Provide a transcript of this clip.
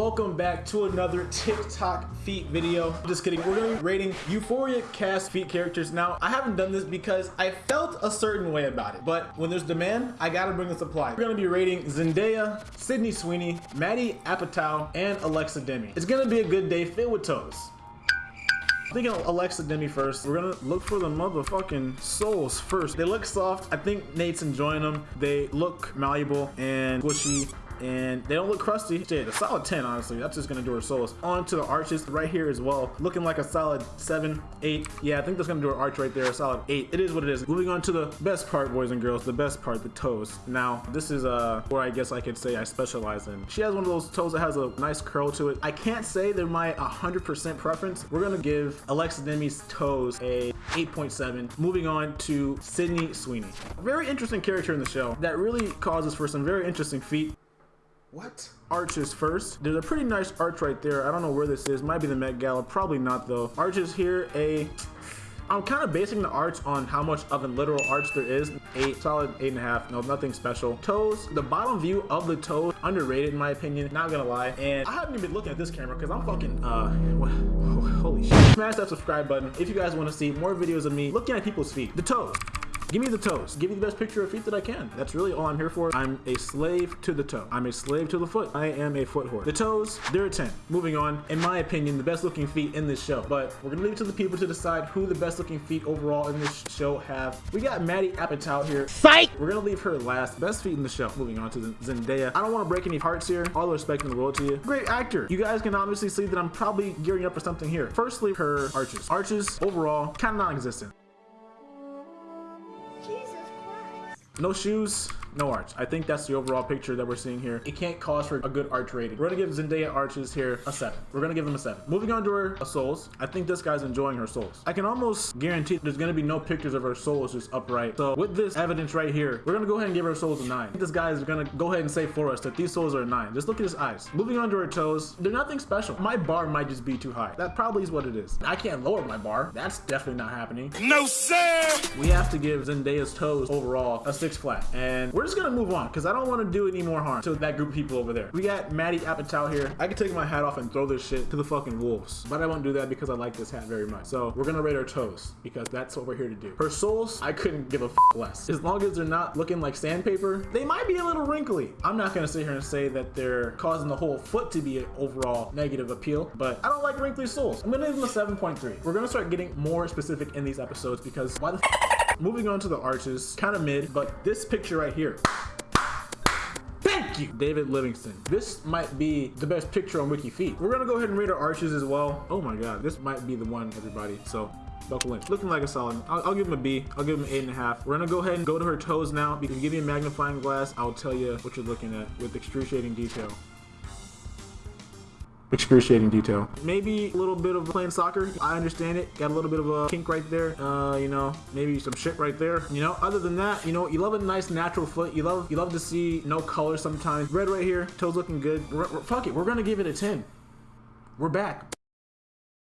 welcome back to another TikTok feet video. Just kidding, we're gonna be rating Euphoria cast feet characters. Now, I haven't done this because I felt a certain way about it, but when there's demand, I gotta bring the supply. We're gonna be rating Zendaya, Sydney Sweeney, Maddie Apatow, and Alexa Demie. It's gonna be a good day filled with toes. I'm thinking Alexa Demie first. We're gonna look for the motherfucking soles first. They look soft. I think Nate's enjoying them. They look malleable and squishy and they don't look crusty. Shit, a solid 10, honestly. That's just gonna do her soles. On to the arches right here as well. Looking like a solid 7, 8. Yeah, I think that's gonna do her arch right there, a solid 8. It is what it is. Moving on to the best part, boys and girls, the best part, the toes. Now, this is uh, where I guess I could say I specialize in. She has one of those toes that has a nice curl to it. I can't say they're my 100% preference. We're gonna give Alexa Demie's toes a 8.7. Moving on to Sydney Sweeney. Very interesting character in the show that really causes for some very interesting feet. What? Arches first. There's a pretty nice arch right there. I don't know where this is. Might be the Met Gala. Probably not though. Arches here, a I'm kind of basing the arch on how much of a literal arch there is. Eight, solid eight and a half. No, nothing special. Toes, the bottom view of the toe, underrated in my opinion. Not gonna lie. And I haven't even been looking at this camera because I'm fucking, uh, holy shit. Smash that subscribe button if you guys want to see more videos of me looking at people's feet. The toes. Give me the toes. Give me the best picture of feet that I can. That's really all I'm here for. I'm a slave to the toe. I'm a slave to the foot. I am a foot whore. The toes, they're a 10. Moving on, in my opinion, the best looking feet in this show. But we're gonna leave it to the people to decide who the best looking feet overall in this show have. We got Maddie Apatow here. Fight! We're gonna leave her last. Best feet in the show. Moving on to Zendaya. I don't wanna break any hearts here. All the respect in the world to you. Great actor. You guys can obviously see that I'm probably gearing up for something here. Firstly, her arches. Arches, overall, kind of non-existent. No shoes, no arch. I think that's the overall picture that we're seeing here. It can't cause for a good arch rating. We're gonna give Zendaya arches here a seven. We're gonna give them a seven. Moving on to her soles. I think this guy's enjoying her soles. I can almost guarantee there's gonna be no pictures of her soles just upright. So with this evidence right here, we're gonna go ahead and give her soles a nine. This guy is gonna go ahead and say for us that these soles are a nine. Just look at his eyes. Moving on to her toes, they're nothing special. My bar might just be too high. That probably is what it is. I can't lower my bar. That's definitely not happening. No sir! We have to give Zendaya's toes overall a six flat. And we're just gonna move on because I don't want to do any more harm to that group of people over there. We got Maddie Apatow here. I could take my hat off and throw this shit to the fucking wolves, but I won't do that because I like this hat very much. So we're gonna rate our toes because that's what we're here to do. Her soles, I couldn't give a less. As long as they're not looking like sandpaper, they might be a little wrinkly. I'm not gonna sit here and say that they're causing the whole foot to be an overall negative appeal, but I don't like wrinkly soles. I'm gonna give them a 7.3. We're gonna start getting more specific in these episodes because why the Moving on to the arches, kind of mid, but this picture right here, Thank you, David Livingston. This might be the best picture on Wiki Feet. We're gonna go ahead and rate our arches as well. Oh my God, this might be the one, everybody. So buckle in. Looking like a solid. I'll, I'll, give him a B. I'll give him an eight and a half. We're gonna go ahead and go to her toes now. You give me a magnifying glass, I'll tell you what you're looking at with excruciating detail excruciating detail. Maybe a little bit of playing soccer. I understand it. Got a little bit of a kink right there. Uh, you know, maybe some shit right there. You know, other than that, you know, you love a nice natural foot. You love you love to see no color sometimes. Red right here. Toes looking good. R fuck it. We're gonna give it a 10. We're back.